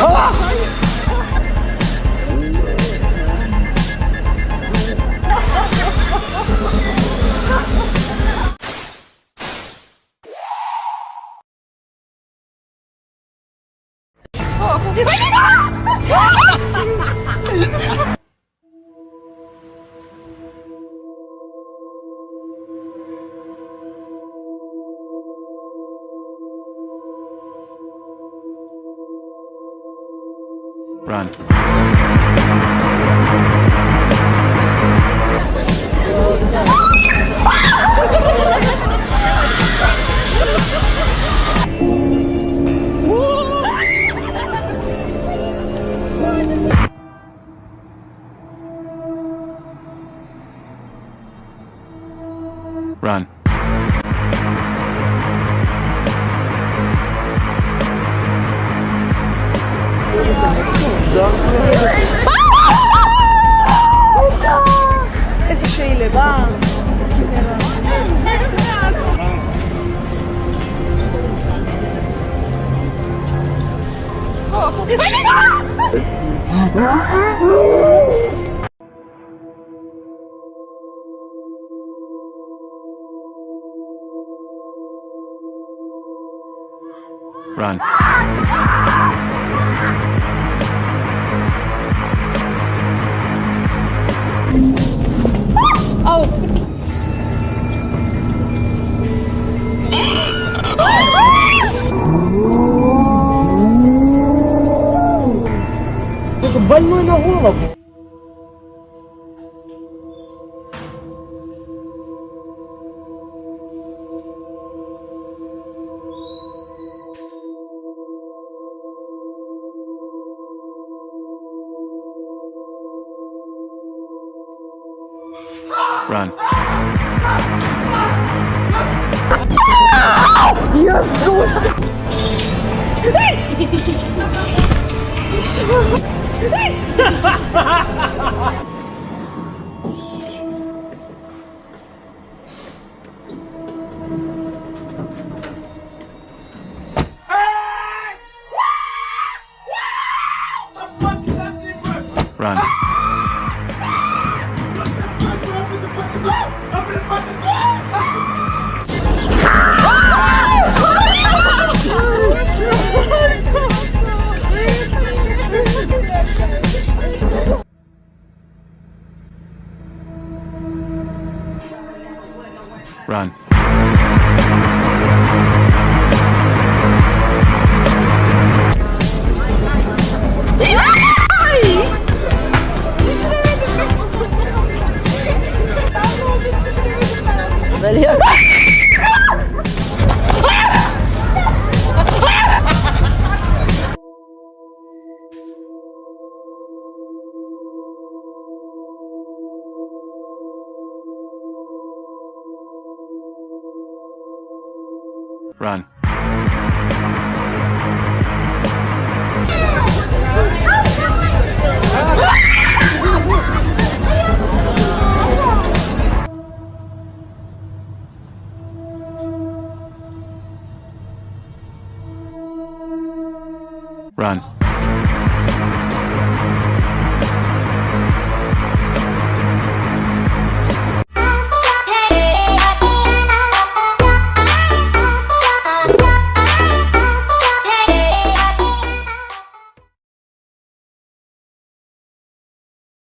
아! 어, 거기 빨리 가! Run. Run. איזה שאלה, Run. ты же больной на голову. Run. Я жестко! Run. Run. Run. Run.